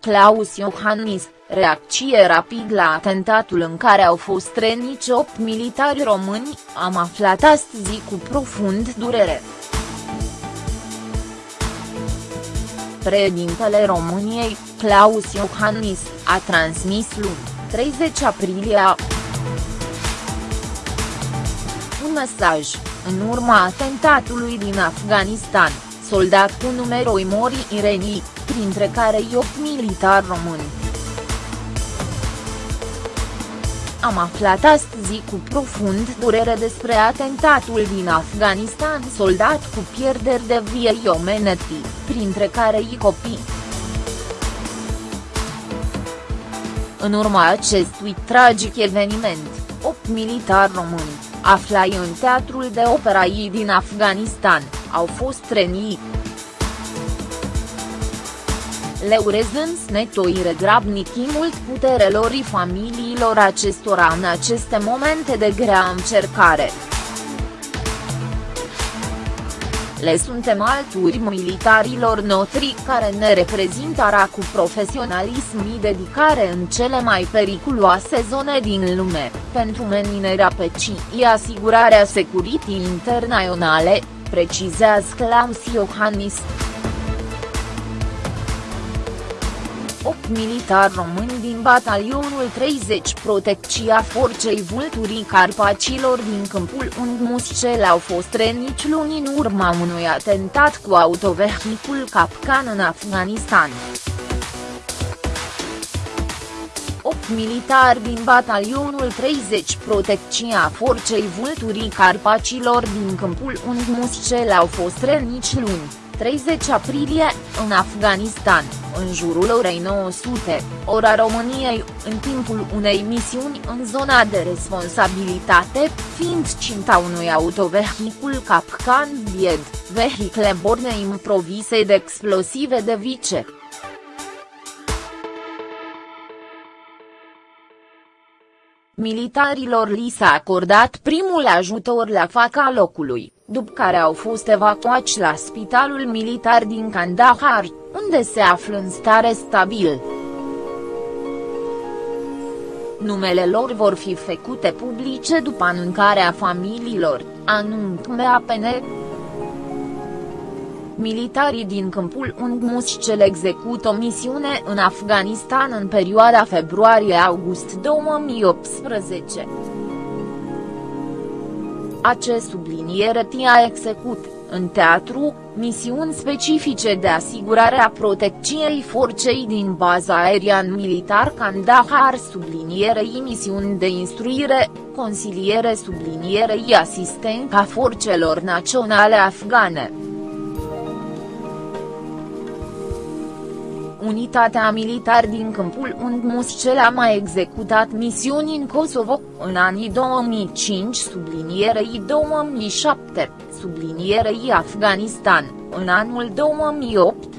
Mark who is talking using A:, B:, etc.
A: Claus Iohannis, reacție rapid la atentatul în care au fost răniți 8 militari români, am aflat astăzi cu profund durere. Președintele României, Claus Iohannis, a transmis luni, 30 aprilie un mesaj, în urma atentatului din Afganistan, soldat cu numeroi mori irenii, printre care 8 militari români. Am aflat astăzi cu profund durere despre atentatul din Afganistan soldat cu pierderi de viei omeneti, printre care i copii. În urma acestui tragic eveniment, 8 militari români, aflai în teatrul de opera din Afganistan, au fost treniți. Le urez însnetoire grabnichi mult puterelor familiilor acestora în aceste momente de grea încercare. Le suntem alturi militarilor noștri care ne reprezintă cu profesionalism și dedicare în cele mai periculoase zone din lume, pentru meninerea pecii asigurarea securității internaționale, precizează Klaus Iohannis. 8 militari români din batalionul 30 Protecția Forței Vulturii Carpacilor din câmpul Ungmuscel au fost răniți luni în urma unui atentat cu autovehicul Capcan în Afganistan. 8 militari din batalionul 30 Protecția Forței Vulturii Carpacilor din câmpul Ungmuscel au fost răniți luni 30 aprilie, în Afganistan, în jurul orei 900, ora României, în timpul unei misiuni în zona de responsabilitate, fiind cinta unui autovehicul Capcan Vied, vehicle borne improvise de explosive de vice. Militarilor li s-a acordat primul ajutor la faca locului după care au fost evacuați la spitalul militar din Kandahar, unde se află în stare stabil. Numele lor vor fi făcute publice după anunțarea familiilor, anunț APN. Militarii din câmpul cel execută o misiune în Afganistan în perioada februarie-august 2018. Acest subliniere tia execut, în teatru, misiuni specifice de asigurare a protecției forței din baza aerian militar Kandahar sublinierei misiuni de instruire, consiliere sublinierei asistența forțelor naționale afgane. Unitatea militar din câmpul Ungmuscel a mai executat misiuni în Kosovo, în anii 2005 sublinierei 2007, sublinierei Afganistan, în anul 2008,